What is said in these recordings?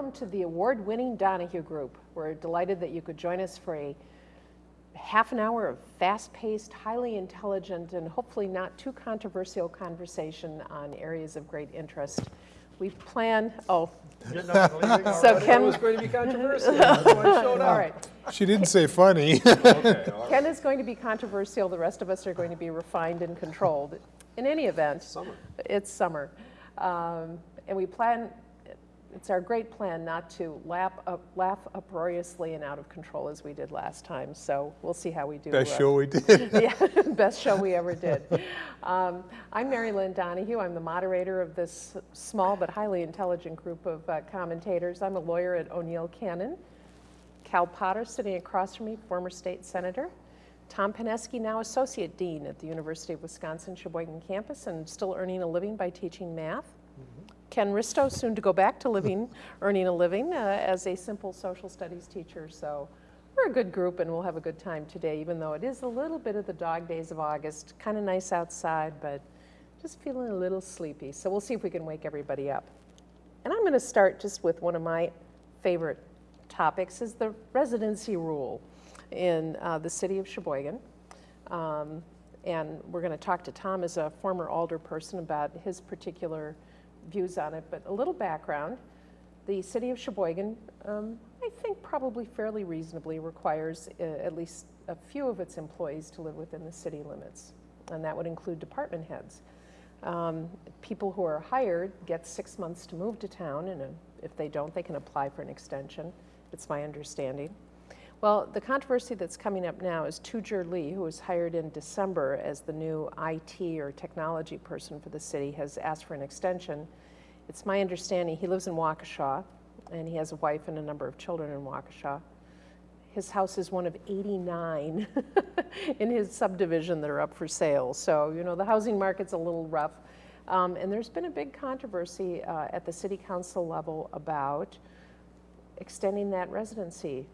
Hello, welcome to the award-winning Donahue Group. We're delighted that you could join us for a half an hour of fast-paced, highly intelligent, and hopefully not too controversial conversation on areas of great interest. We plan, oh, So Ken- was going to be controversial, that's why I showed up. right. She didn't say funny. Okay, all right. Ken is going to be controversial, the rest of us are going to be refined and controlled. In any event, Summer. it's summer. Um, And we plan, it's our great plan not to laugh, up, laugh uproariously and out of control as we did last time, so we'll see how we do. Best uh, show we did. yeah, best show we ever did. Um, I'm Mary Lynn Donahue. I'm the moderator of this small but highly intelligent group of uh, commentators. I'm a lawyer at O'Neil Cannon. Cal Potter sitting across from me, former state senator. Tom Pineski, now associate dean at the University of Wisconsin Sheboygan campus and still earning a living by teaching math. Ken Risto, soon to go back to living, earning a living uh, as a simple social studies teacher. So we're a good group and we'll have a good time today, even though it is a little bit of the dog days of August. Kind of nice outside, but just feeling a little sleepy. So we'll see if we can wake everybody up. And I'm going to start just with one of my favorite topics is the residency rule in uh, the city of Sheboygan. Um, and we're going to talk to Tom as a former alder person about his particular views on it. But a little background, the city of Sheboygan, um, I think probably fairly reasonably requires uh, at least a few of its employees to live within the city limits. And that would include department heads. Um, people who are hired get six months to move to town, and uh, if they don't, they can apply for an extension. It's my understanding. Well, the controversy that's coming up now is Tujer Lee, who was hired in December as the new IT or technology person for the city, has asked for an extension. It's my understanding he lives in Waukesha, and he has a wife and a number of children in Waukesha. His house is one of 89 in his subdivision that are up for sale. So, you know, the housing market's a little rough. Um, and there's been a big controversy uh, at the city council level about extending that residency,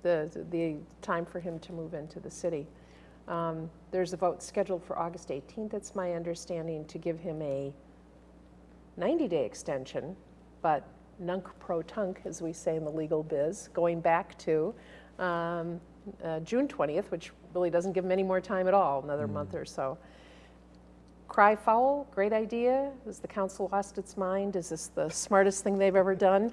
the, the time for him to move into the city. Um, there's a vote scheduled for August 18th, it's my understanding, to give him a 90-day extension, but nunc pro tunc, as we say in the legal biz, going back to um, uh, June 20th, which really doesn't give him any more time at all, another month or so. Cry foul, great idea. Has the council lost its mind? Is this the smartest thing they've ever done?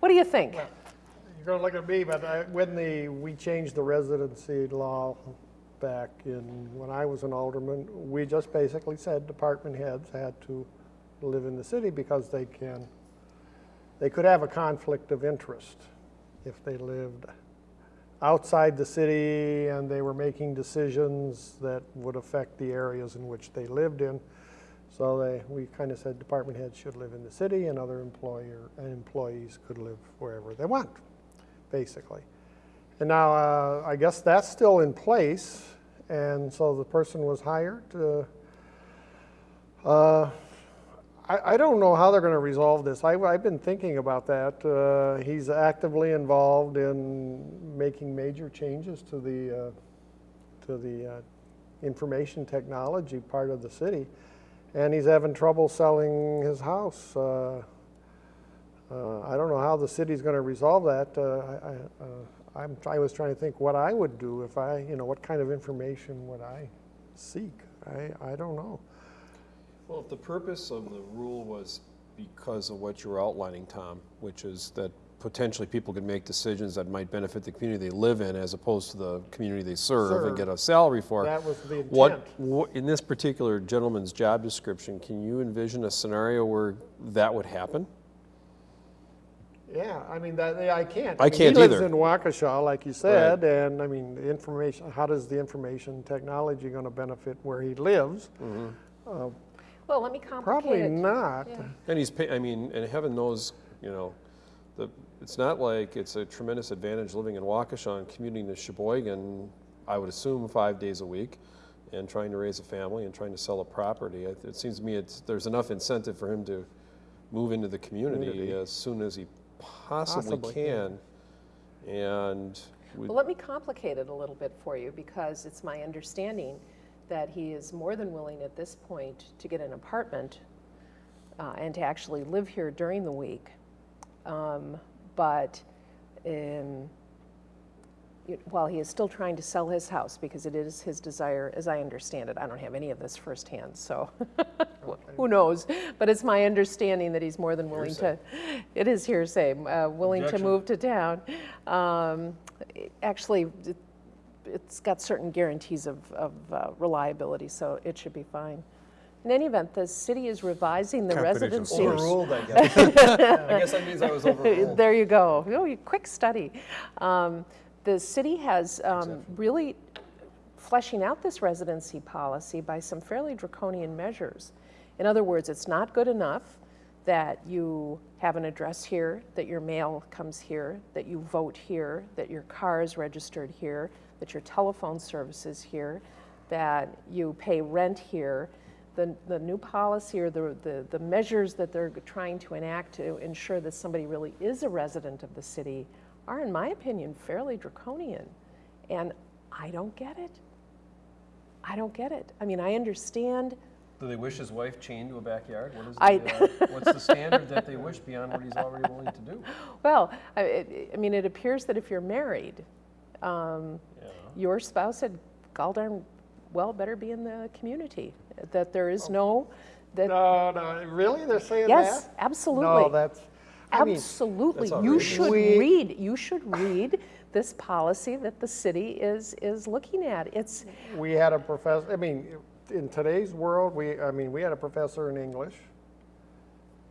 What do you think? You're gonna look at me, but I, when the, we changed the residency law back in, when I was an alderman, we just basically said department heads had to live in the city because they can, they could have a conflict of interest if they lived outside the city and they were making decisions that would affect the areas in which they lived in. So they, we kind of said department heads should live in the city and other employer, and employees could live wherever they want, basically. And now, uh, I guess that's still in place, and so the person was hired. Uh, uh, I, I don't know how they're going to resolve this. I, I've been thinking about that. Uh, he's actively involved in making major changes to the uh, to the uh, information technology part of the city, and he's having trouble selling his house. Uh, uh, I don't know how the city's going to resolve that. Uh, I, uh, I was trying to think what I would do if I, you know, what kind of information would I seek? I, I don't know. Well, if the purpose of the rule was because of what you were outlining, Tom, which is that potentially people could make decisions that might benefit the community they live in as opposed to the community they serve and get a salary for. That was the intent. what, in this particular gentleman's job description, can you envision a scenario where that would happen? Yeah, I mean, that, I can't. I mean, can't He lives either. in Waukesha, like you said, and I mean, the information, how does the information technology going to benefit where he lives? Uh, Well, let me complicate Probably it. not. Yeah. And he's, pay- I mean, and heaven knows, you know, the, it's not like it's a tremendous advantage living in Waukesha and commuting to Sheboygan, I would assume, five days a week, and trying to raise a family and trying to sell a property. It, it seems to me it's, there's enough incentive for him to move into the community, Community. as soon as he possibly, Possibly, yeah. can. And Well, let me complicate it a little bit for you because it's my understanding that he is more than willing at this point to get an apartment uh, and to actually live here during the week. Um, But um, it- while he is still trying to sell his house, because it is his desire, as I understand it, I don't have any of this firsthand, so who knows? But it's my understanding that he's more than willing to, it is hearsay, uh, willing to move to town. Um, Actually, it's got certain guarantees of, of uh, reliability, so it should be fine. In any event, the city is revising the residency. source. Overruled, I guess. I guess that means I was overruled. There you go. Oh, you- quick study. Um, The city has um, really fleshing out this residency policy by some fairly draconian measures. In other words, it's not good enough that you have an address here, that your mail comes here, that you vote here, that your car is registered here, that your telephone service is here, that you pay rent here. The, the new policy or the, the, the measures that they're trying to enact to ensure that somebody really is a resident of the city are, in my opinion, fairly draconian. And I don't get it. I don't get it. I mean, I understand Do they wish his wife chained to a backyard? What is I- the, uh, what's the standard that they wish beyond what he's already willing to do? Well, I, I mean, it appears that if you're married, um, Yeah. your spouse had gall darn well better be in the community. That there is no, that, No, no, really? They're saying that? yes, absolutely. No, absolutely. that's, I mean, Absolutely. That's You should We- read, you should read this policy that the city is, is looking at. It's, we had a professor, I mean, in today's world, we, I mean, we had a professor in English.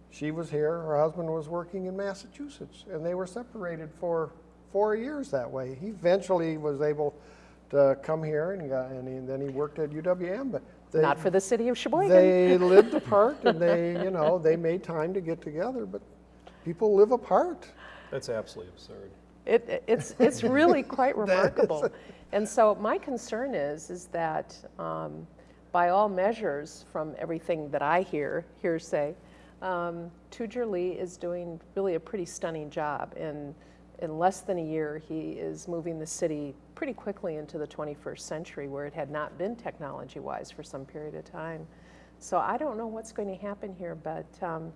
She was here, her husband was working in Massachusetts, and they were separated for four years that way. He eventually was able to come here and got, and he- then he worked at UWM, but they, not for the city of Sheboygan. they lived apart and they, you know, they made time to get together, but people live apart. That's absolutely absurd. It, it's, it's really quite remarkable. And so my concern is, is that um, by all measures, from everything that I hear, hearsay, um, Tujer Lee is doing really a pretty stunning job. In, in less than a year, he is moving the city pretty quickly into the 21st century where it had not been technology-wise for some period of time. So I don't know what's going to happen here, but um,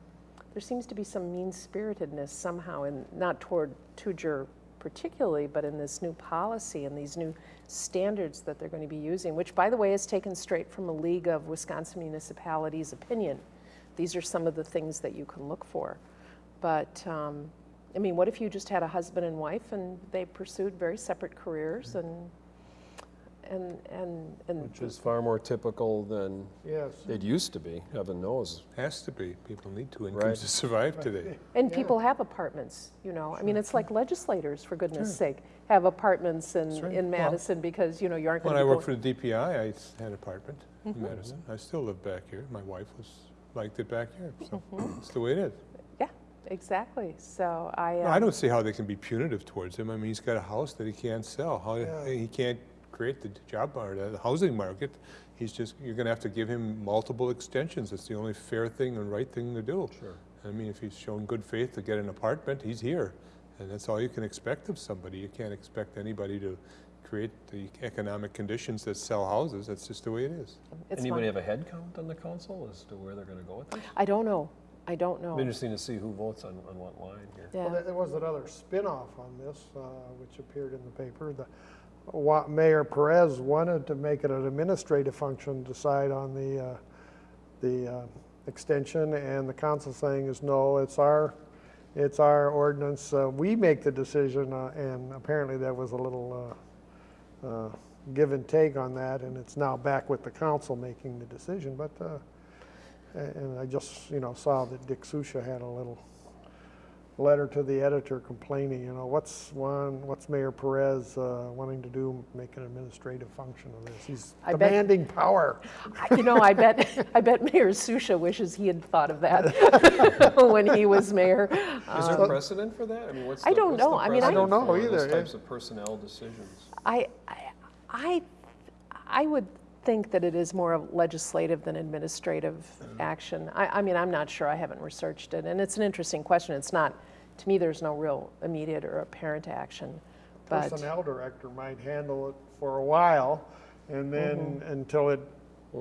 there seems to be some mean-spiritedness somehow, in, not toward Tujer particularly, but in this new policy and these new standards that they're going to be using, which, by the way, is taken straight from a League of Wisconsin Municipalities opinion. These are some of the things that you can look for. But, um, I mean, what if you just had a husband and wife and they pursued very separate careers and, and, and, and Which is far more typical than Yes. it used to be, heaven knows. Has to be. People need two Right. incomes to survive today. And people have apartments, you know, I mean, it's like legislators, for goodness sake, have apartments in, That's right. in Well, Madison because, you know, you aren't When gonna I worked for the DPI, I had an apartment in Mm-hmm. Madison. I still live back here. My wife was, liked it back here, so Mm-hmm. it's the way it is. Yeah, exactly, so I. No, I um, don't see how they can be punitive towards him. I mean, he's got a house that he can't sell. How, Yeah. he can't create the job or the housing market. He's just, you're gonna have to give him multiple extensions. It's the only fair thing and right thing to do. Sure. I mean, if he's shown good faith to get an apartment, he's here. And that's all you can expect of somebody. You can't expect anybody to create the economic conditions that sell houses. That's just the way it is. it's Anybody fine. have a head count on the council as to where they're gonna go with this? I don't know, I don't know. Interesting to see who votes on, on what line here. Yeah, there- there was another spin-off on this, uh, which appeared in the paper. The wa- Mayor Perez wanted to make it an administrative function, decide on the, uh, the uh, extension, and the council saying is, no, it's our, it's our ordinance. Uh, We make the decision, uh, and apparently there was a little uh, uh, give and take on that, and it's now back with the council making the decision. But, uh, a- and I just, you know, saw that Dick Susha had a little letter to the editor complaining, you know, what's one, what's Mayor Perez uh, wanting to do, make an administrative function of this? He's I bet- demanding power. You know, I bet, I bet Mayor Susha wishes he had thought of that when he was mayor. Is there precedent for that? I mean, what's the? I don't what's the know. I mean, I- don't know either. Those types of personnel decisions. I, I, I, I would think that it is more of legislative than administrative action. I, I mean, I'm not sure, I haven't researched it, and it's an interesting question. It's not, to me, there's no real immediate or apparent action, but, Personnel director might handle it for a while, and then Mm-hmm. until it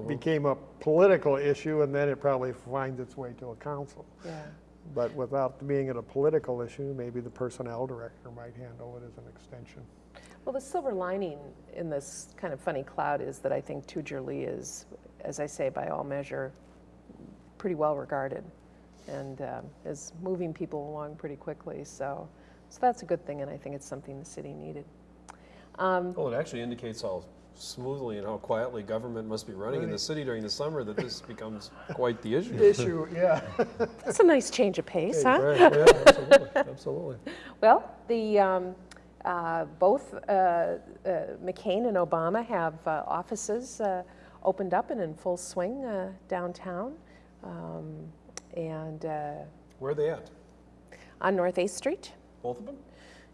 became a political issue, and then it probably finds its way to a council. yeah. But without being it a political issue, maybe the personnel director might handle it as an extension. Well, the silver lining in this kind of funny cloud is that I think Tujer Lee is, as I say, by all measure, pretty well regarded and um, is moving people along pretty quickly. So, so that's a good thing, and I think it's something the city needed. Um, Well, it actually indicates how smoothly and how quietly government must be running in the city during the summer that this becomes quite the issue. Issue, yeah. that's a nice change of pace, huh? Right, yeah, absolutely, absolutely. Well, the, um, uh, both uh, uh, McCain and Obama have uh, offices uh, opened up and in full swing uh, downtown. Um, and uh, Where are they at? on North 8th Street. Both of them?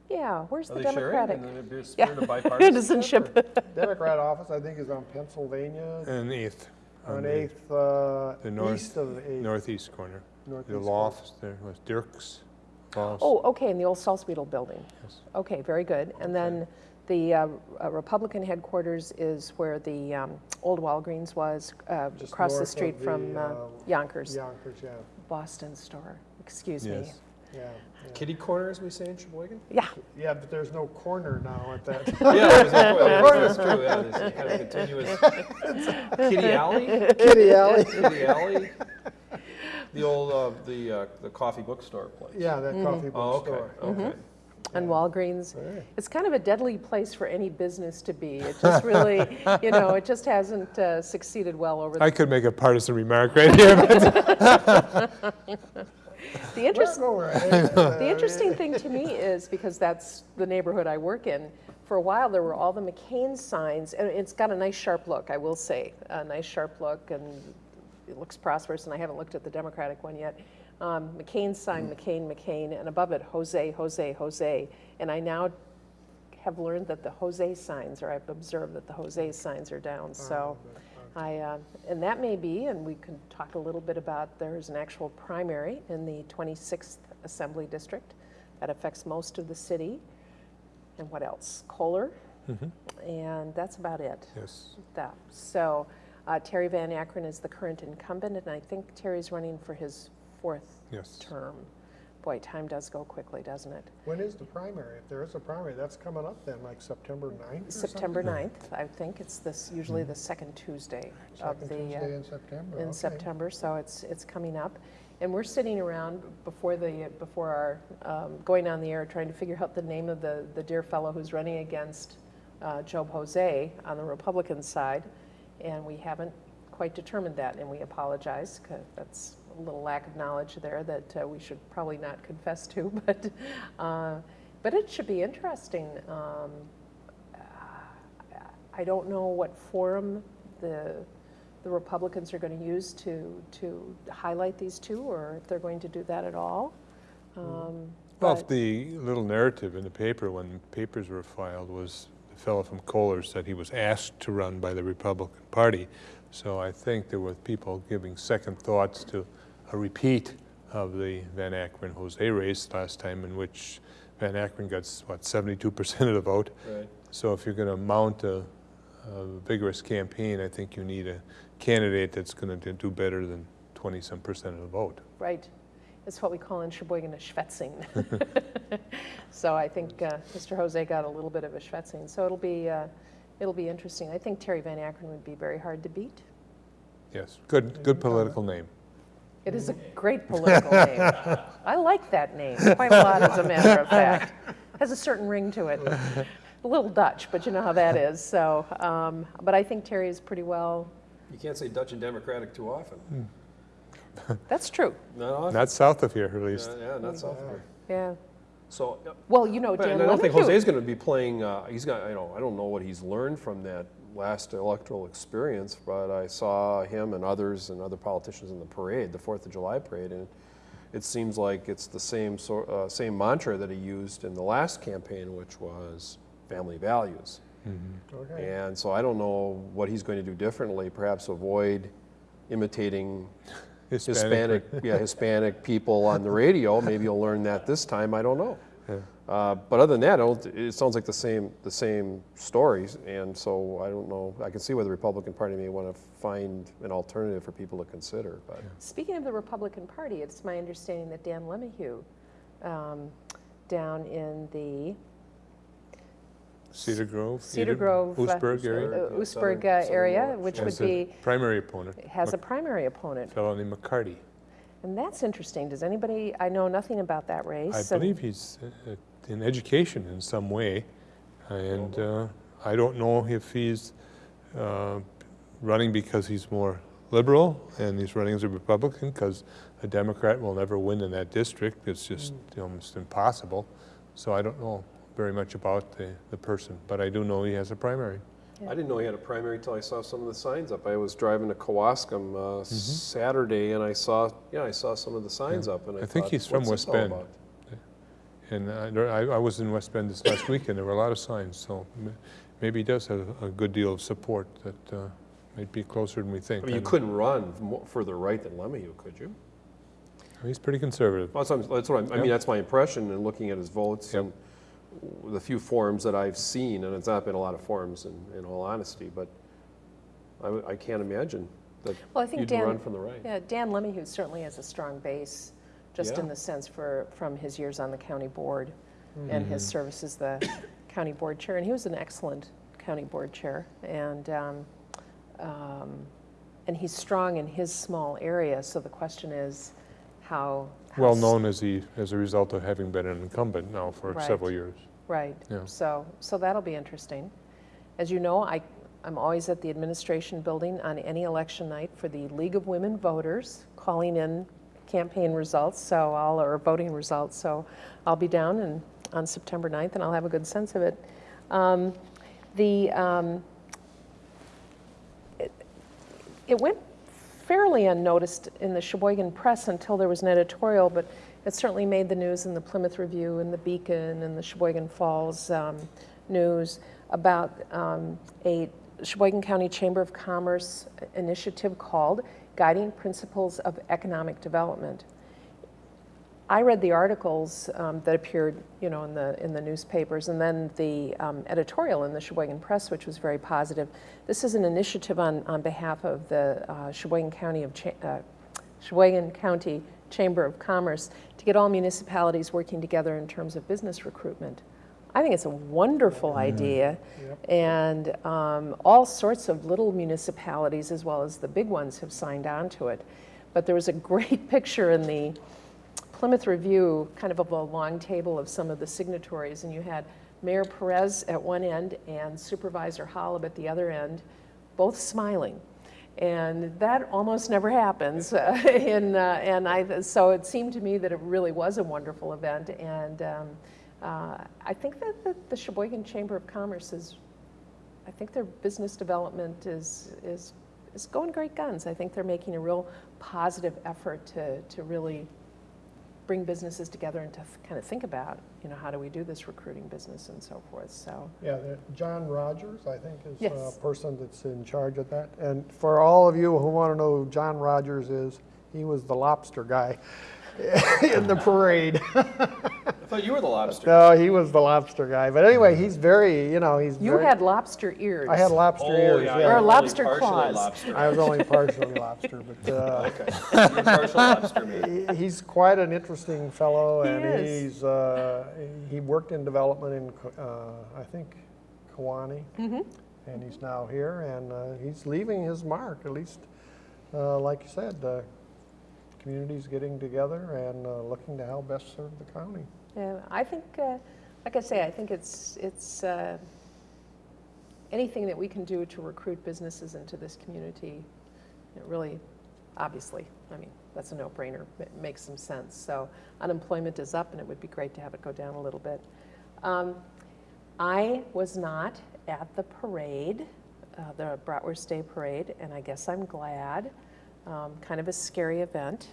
Yeah, where's Are the they sharing Democratic? in the Yeah. bipartisanship? Citizenship. Democrat office, I think, is on Pennsylvania, And eighth. on the Eighth, uh, the north- east of Eighth. Northeast corner. northeast The corner. lofts there was Dirk's. Lofts. Oh, okay, in the old Salzwedel building. Yes. Okay, very good. And then the uh, uh, Republican headquarters is where the um, old Walgreens was, uh, Just across the north street of from the, uh, uh, Younkers, Younkers, yeah, Boston store. Excuse me. Yes. yeah. yeah. Kitty corner, as we say in Sheboygan? Yeah, Yeah, but there's no corner now at that. Yeah, it was- that's true, yeah, this kind of continuous. Kitty Alley? Kitty Alley. Kitty Alley? The old, uh, the, uh, the coffee bookstore place? Yeah, that coffee Oh, book okay, store. okay. and Walgreens. Right. It's kind of a deadly place for any business to be. It just really, you know, it just hasn't uh, succeeded well over the, I could make a partisan remark right here, but the interest. Well, right. The interesting thing to me is because that's the neighborhood I work in. For a while, there were all the McCain signs, and it's got a nice sharp look, I will say, a nice sharp look, and it looks prosperous. And I haven't looked at the Democratic one yet. Um, McCain sign, McCain, McCain, and above it, Jose, Jose, Jose. And I now have learned that the Jose signs, or I've observed that the Jose signs are down. So. I, uh, and that may be, and we can talk a little bit about, there's an actual primary in the 26th Assembly District that affects most of the city. And what else? Kohler. And that's about it. yes. That. So uh, Terry Van Akkeren is the current incumbent, and I think Terry's running for his fourth Yes. term. Boy, time does go quickly, doesn't it? When is the primary? If there is a primary, that's coming up then, like September 9th or September 9th, I think. It's this, usually the second Tuesday of Second the. uh, Tuesday in September. in okay. September, so it's, it's coming up. And we're sitting around before the, before our, um, going on the air, trying to figure out the name of the, the dear fellow who's running against uh, Job Jose on the Republican side. And we haven't quite determined that, and we apologize, that's a little lack of knowledge there that uh, we should probably not confess to, but, uh, but it should be interesting. Um, I don't know what forum the, the Republicans are going to use to, to highlight these two, or if they're going to do that at all. Um, Well, but- the little narrative in the paper when papers were filed was fellow from Kohler said he was asked to run by the Republican Party. So I think there were people giving second thoughts to a repeat of the Van Akkeren Jose race last time in which Van Akkeren got, what, 72% of the vote. Right. So if you're going to mount a, a vigorous campaign, I think you need a candidate that's going to do better than 20-some percent of the vote. Right. It's what we call in Sheboygan a schwetzing. so I think uh, Mr. Jose got a little bit of a schwetzing. So it'll be, uh, it'll be interesting. I think Terry Van Akkeren would be very hard to beat. Yes, good, good political name. It is a great political name. I like that name quite a lot, as a matter of fact. Has a certain ring to it. A little Dutch, but you know how that is. So, um, but I think Terry is pretty well. You can't say Dutch and Democratic too often. That's true. Not. Not south of here, at least. Yeah, yeah, not south of here. Yeah. So, uh, Well, you know, Dan I don't think Lemon, Jose's going to be playing, uh, he's got, I don't, I don't know what he's learned from that last electoral experience, but I saw him and others and other politicians in the parade, the Fourth of July parade, and it seems like it's the same sort, uh, same mantra that he used in the last campaign, which was family values. Okay. And so I don't know what he's going to do differently, perhaps avoid imitating Hispanic, yeah, Hispanic people on the radio. Maybe you'll learn that this time, I don't know. Yeah. Uh, But other than that, it sounds like the same, the same stories, and so I don't know, I can see why the Republican Party may want to find an alternative for people to consider, but. Speaking of the Republican Party, it's my understanding that Dan LeMahieu, um, down in the Cedar Grove? Cedar Eden- Grove, uh, Oostburg area? uh, Yeah, Oostburg southern- uh, area, which yeah. would Has a be, Primary opponent, has a primary opponent. a fellow named McCarty. And that's interesting. Does anybody, I know nothing about that race. I and- believe he's uh, in education in some way, and uh, I don't know if he's uh, running because he's more liberal and he's running as a Republican because a Democrat will never win in that district. It's just almost impossible. So I don't know very much about the, the person, but I do know he has a primary. I didn't know he had a primary till I saw some of the signs up. I was driving to Kewaskum uh, Saturday, and I saw, yeah, I saw some of the signs up, and I I think thought, he's from West all Bend." And I, I I was in West Bend this last week, and there were a lot of signs, so maybe he does have a good deal of support that uh, might be closer than we think. I mean, you And couldn't run mo- further right than LeMahieu, could you? He's pretty conservative. Well, That's what I'm- that's what I'm, I mean, Yep. that's my impression in looking at his votes Yep. and the few forums that I've seen, and it's not been a lot of forums in, in all honesty, but I can't imagine that Well, I think you'd Dan- run from the right. Yeah, Dan LeMahieu certainly has a strong base, just in the sense for, from his years on the county board and his service as the county board chair. And he was an excellent county board chair. And, um, um, and he's strong in his small area, so the question is how. how Well known as he, as a result of having been an incumbent now for Right. several years. Right. Yeah. So, so that'll be interesting. As you know, I, I'm always at the administration building on any election night for the League of Women Voters, calling in campaign results, so I'll, or voting results. So I'll be down and, on September 9th, and I'll have a good sense of it. Um, The, um, it- it went fairly unnoticed in the Sheboygan Press until there was an editorial, but it certainly made the news in the Plymouth Review and the Beacon and the Sheboygan Falls um, News about um, a Sheboygan County Chamber of Commerce initiative called Guiding Principles of Economic Development. I read the articles um, that appeared, you know, in the in the newspapers, and then the um, editorial in the Sheboygan Press, which was very positive. This is an initiative on on behalf of the uh, Sheboygan County of Cha- uh, Sheboygan County Chamber of Commerce to get all municipalities working together in terms of business recruitment. I think it's a wonderful idea, and um, all sorts of little municipalities, as well as the big ones, have signed on to it. But there was a great picture in the Plymouth Review, kind of a long table of some of the signatories, and you had Mayor Perez at one end and Supervisor Holub at the other end, both smiling. And that almost never happens. uh, in, uh, and I, so it seemed to me that it really was a wonderful event. And um, uh, I think that the, the Sheboygan Chamber of Commerce is, I think their business development is, is, is going great guns. I think they're making a real positive effort to, to really bring businesses together and to kind of think about, you know, how do we do this recruiting business and so forth. So, Yeah, John Rogers, I think, is uh, Yes. a person that's in charge of that. And for all of you who want to know who John Rogers is, he was the lobster guy in the parade. I thought you were the lobster. No, he was the lobster guy. But anyway, he's very, you know, he's you very. had lobster ears. I had lobster ears, Or yeah. lobster claws. I was only partially lobster, but uh, You're partial lobster meat. he- he's quite an interesting fellow, He and is. he's uh, he worked in development in uh, I think Kewanee, Mm-hmm. and he's now here, and uh, he's leaving his mark. At least, uh, like you said, the community's getting together and uh, looking to how best serve the county. Yeah, I think, uh, like I say, I think it's, it's uh, anything that we can do to recruit businesses into this community, it really, obviously, I mean, that's a no-brainer, it makes some sense. So unemployment is up, and it would be great to have it go down a little bit. Um, I was not at the parade, uh, the Bratwurst Day Parade, and I guess I'm glad. Um, Kind of a scary event.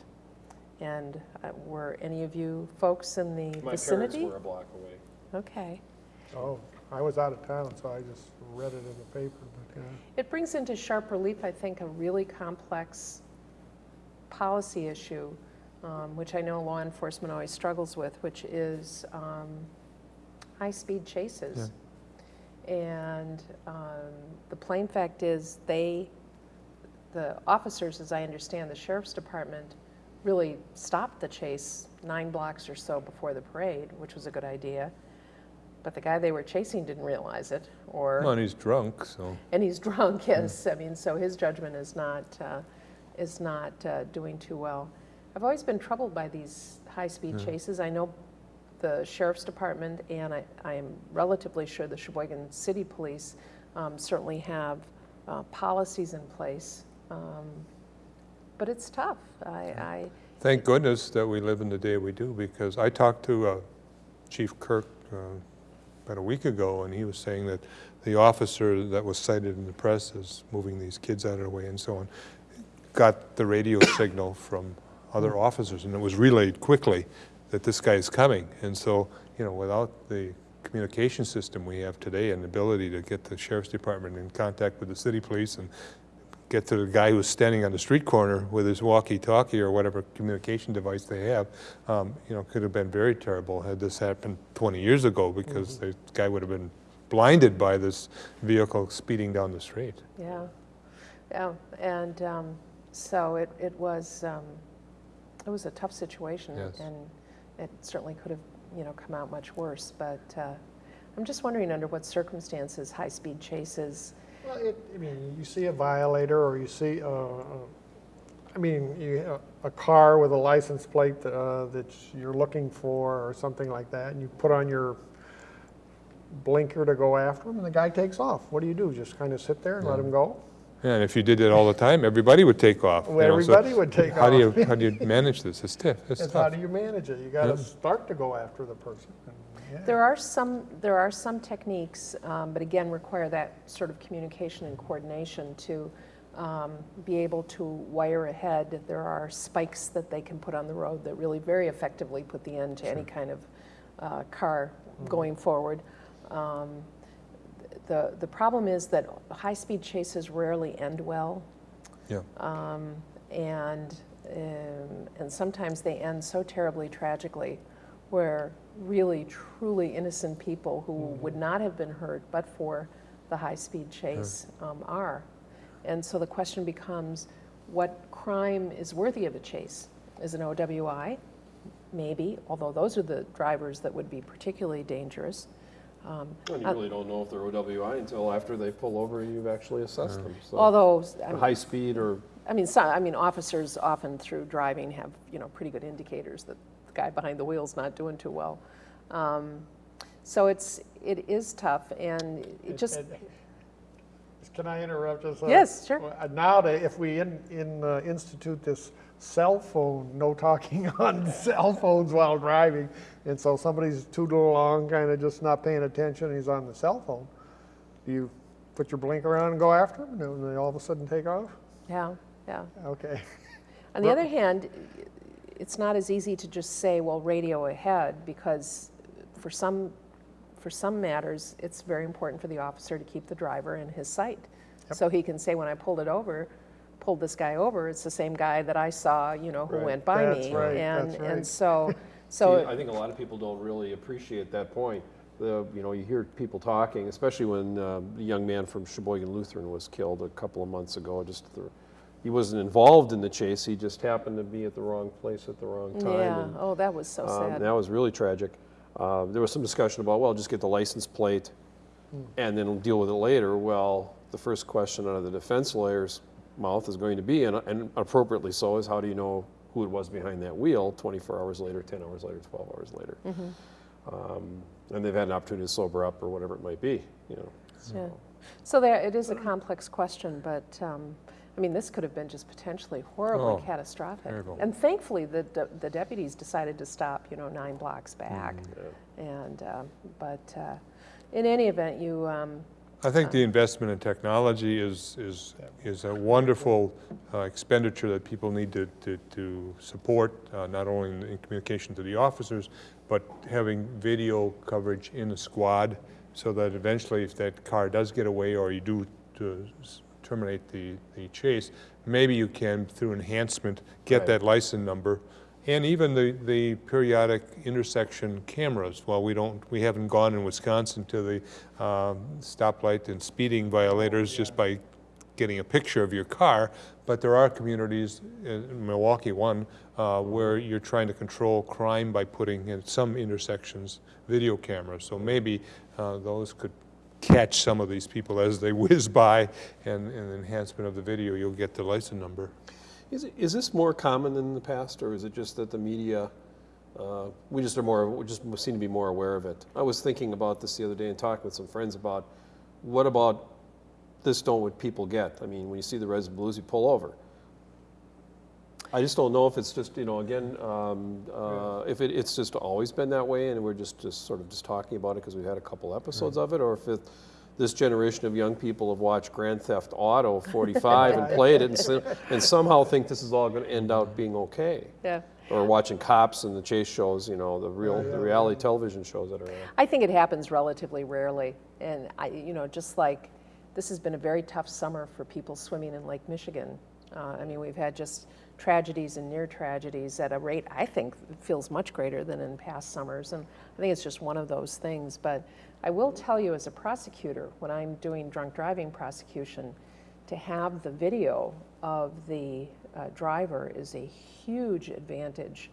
And uh, were any of you folks in the My vicinity? parents were a block away. Okay. Oh, I was out of town, so I just read it in the paper. But uh, It brings into sharp relief, I think, a really complex policy issue um, which I know law enforcement always struggles with, which is um, high-speed chases. And um, the plain fact is, they, the officers, as I understand, the sheriff's department really stopped the chase nine blocks or so before the parade, which was a good idea. But the guy they were chasing didn't realize it, or. Well, and he's drunk, so. And he's drunk, yes. I mean, so his judgment is not, uh, is not uh, doing too well. I've always been troubled by these high-speed chases. I know the sheriff's department, and I, I am relatively sure the Sheboygan City Police um, certainly have uh, policies in place. Um, But it's tough. I, I, Thank goodness that we live in the day we do, because I talked to uh, Chief Kirk uh, about a week ago, and he was saying that the officer that was cited in the press as moving these kids out of the way and so on, got the radio signal from other officers, and it was relayed quickly that this guy is coming. And so, you know, without the communication system we have today and the ability to get the sheriff's department in contact with the city police and get to the guy who's standing on the street corner with his walkie-talkie or whatever communication device they have, um, you know, could have been very terrible had this happened 20 years ago because the guy would have been blinded by this vehicle speeding down the street. yeah, yeah. And um, so it, it was, um, it was a tough situation. Yes. And it certainly could have, you know, come out much worse. But uh, I'm just wondering under what circumstances high-speed chases, Well, it, I mean, you see a violator or you see, uh, uh, I mean, you, a car with a license plate uh, that you're looking for or something like that, and you put on your blinker to go after him, and the guy takes off. What do you do? Just kind of sit there and let him go? Yeah, And if you did it all the time, everybody would take off. you Well, know, so everybody would take How do off. you, how do you manage this? It's tough, it's It's how do you manage it? You got to Yeah. start to go after the person. Yeah. There are some, there are some techniques, um, but again, require that sort of communication and coordination to um, be able to wire ahead. There are spikes that they can put on the road that really very effectively put the end to any kind of uh, car going forward. Um, The, the problem is that high-speed chases rarely end well. Yeah. Um, and, um, and sometimes they end so terribly tragically where really truly innocent people who would not have been hurt but for the high-speed chase um, are. And so the question becomes, what crime is worthy of a chase? Is an OWI? Maybe, although those are the drivers that would be particularly dangerous. Um, And you really don't know if they're OWI until after they pull over and you've actually assessed them. So Although, I mean, high speed or I mean, some, I mean, officers often through driving have, you know, pretty good indicators that the guy behind the wheel's not doing too well. Um, so it's, it is tough and it just, Can I interrupt just? Yes, sure. Uh, Now, that if we in, in, uh, institute this cell phone, no talking on cell phones while driving, and so somebody's tootling along, kind of just not paying attention, he's on the cell phone, do you put your blinker on and go after him, and then they all of a sudden take off? yeah, yeah. Okay. On the other hand, it's not as easy to just say, well, radio ahead, because for some, for some matters, it's very important for the officer to keep the driver in his sight. So he can say, when I pulled it over, pulled this guy over, it's the same guy that I saw, you know, who Right. went by That's me. right, And, that's and right. so, See, so, I think a lot of people don't really appreciate that point. The, you know, you hear people talking, especially when uh, the young man from Sheboygan Lutheran was killed a couple of months ago. Just the, he wasn't involved in the chase. He just happened to be at the wrong place at the wrong time. yeah, and, oh, that was so um, sad. that was really tragic. Uh, there was some discussion about, well, just get the license plate and then we'll deal with it later. Well, the first question out of the defense lawyer's mouth is going to be, and, and appropriately so, is how do you know who it was behind that wheel 24 hours later, 10 hours later, 12 hours later? Um, and they've had an opportunity to sober up or whatever it might be, you know. Yeah. So there, it is a complex question, but, um, I mean, this could have been just potentially horribly Oh, catastrophic. terrible. And thankfully, the, de- the deputies decided to stop, you know, nine blocks back. And, um, but uh, in any event, you, um, I think the investment in technology is, is, is a wonderful uh, expenditure that people need to, to, to support, uh, not only in, in communication to the officers, but having video coverage in the squad, so that eventually if that car does get away or you do to s- terminate the, the chase, maybe you can, through enhancement, get Right. that license number And even the, the periodic intersection cameras, while we don't, we haven't gone in Wisconsin to the um, stoplight and speeding violators just by getting a picture of your car, but there are communities, in Milwaukee one, uh, where you're trying to control crime by putting in some intersections video cameras. So maybe uh, those could catch some of these people as they whiz by, and, and enhancement of the video, you'll get the license number. Is, it, is this more common than in the past, or is it just that the media, uh, we just are more, we just seem to be more aware of it? I was thinking about this the other day and talking with some friends about what about this don't what people get? I mean, when you see the Reds and Blues, you pull over. I just don't know if it's just, you know, again, um, uh, if it, it's just always been that way and we're just, just sort of just talking about it because we've had a couple episodes of it, or if it, this generation of young people have watched Grand Theft Auto 45 and played it and, and somehow think this is all going to end out being okay. Yeah. Or watching cops and the chase shows, you know, the real, the reality television shows that are on. I think it happens relatively rarely. And I, you know, just like this has been a very tough summer for people swimming in Lake Michigan. Uh, I mean, we've had just tragedies and near tragedies at a rate I think feels much greater than in past summers. And I think it's just one of those things. But I will tell you, as a prosecutor, when I'm doing drunk driving prosecution, to have the video of the uh, driver is a huge advantage.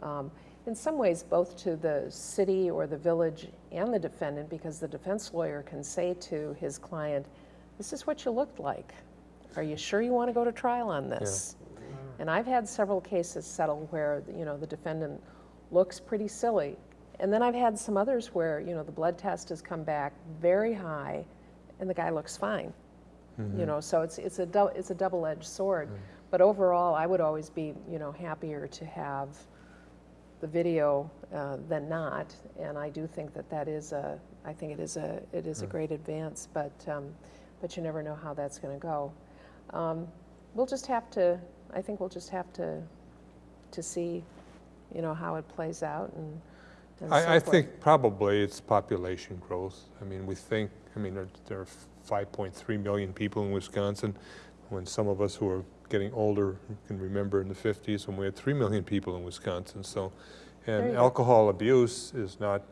Um, in some ways, both to the city or the village and the defendant, because the defense lawyer can say to his client, This is what you looked like. Are you sure you want to go to trial on this? And I've had several cases settle where you know the defendant looks pretty silly, and then I've had some others where you know the blood test has come back very high, and the guy looks fine. You know, so it's it's a it's a double-edged sword. But overall, I would always be you know happier to have the video uh, than not, and I do think that that is a I think it is a it is a great advance, but um, but you never know how that's going to go. Um, we'll just have to. I think we'll just have to to see, you know, how it plays out and. and so I, I think probably it's population growth. I mean, we think, I mean, there- there are 5.3 million people in Wisconsin. When some of us who are getting older can remember in the 50s when we had 3 million people in Wisconsin. So, and go. alcohol abuse is not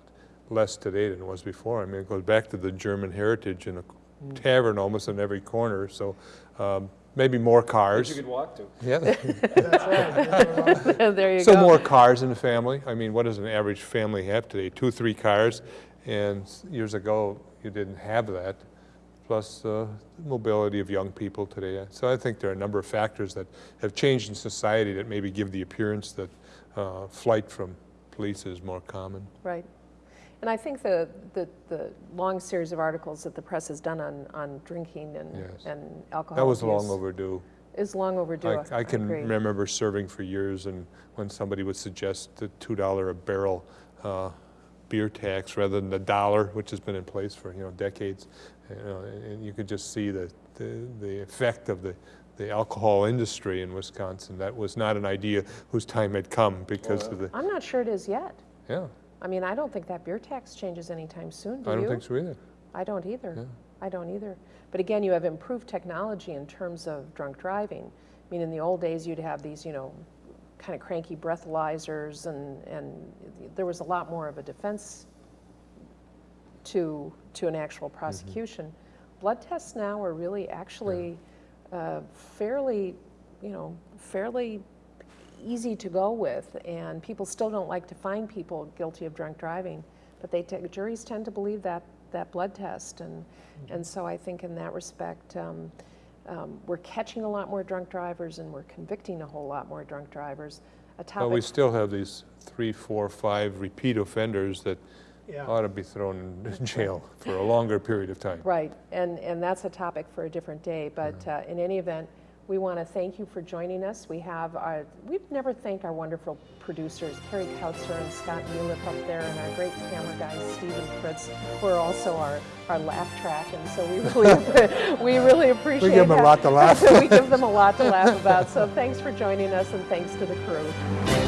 less today than it was before. I mean, it goes back to the German heritage in a Mm. Tavern almost on every corner. So um, maybe more That cars. you could walk to. Yeah. That's right. there you So go. more cars in the family. I mean, what does an average family have today? Two, three cars. And years ago, you didn't have that. Plus uh, mobility of young people today. So I think there are a number of factors that have changed in society that maybe give the appearance that uh, flight from police is more common. Right. And I think the, the, the long series of articles that the press has done on, on drinking and, Yes. and alcohol That was long overdue. Is long overdue. I, I can agree. remember serving for years and when somebody would suggest the $2 a barrel uh, beer tax rather than the dollar, which has been in place for, you know, decades, you know, and you could just see the, the, the effect of the, the alcohol industry in Wisconsin. That was not an idea whose time had come because of the, I'm not sure it is yet. yeah, I mean, I don't think that beer tax changes anytime soon, do I don't think so either. I don't either. Yeah. I don't either. But again, you have improved technology in terms of drunk driving. I mean, in the old days, you'd have these, you know, kind of cranky breathalyzers, and, and there was a lot more of a defense to, to an actual prosecution. Blood tests now are really actually uh, fairly, you know, fairly easy to go with, and people still don't like to find people guilty of drunk driving, but they te- juries tend to believe that that blood test, and and so I think in that respect, um, um, we're catching a lot more drunk drivers, and we're convicting a whole lot more drunk drivers. A But we still have these three, four, five repeat offenders that Yeah. ought to be thrown in jail for a longer period of time. Right, and, and that's a topic for a different day, but uh, in any event, we want to thank you for joining us. We have our, we've never thanked our wonderful producers, Carrie Kautzer and Scott Muliff up there, and our great camera guys, Steve and Fritz, who are also our, our laugh track, and so we really, we really appreciate We give them a lot to laugh. We give them a lot to laugh about, so thanks for joining us, and thanks to the crew.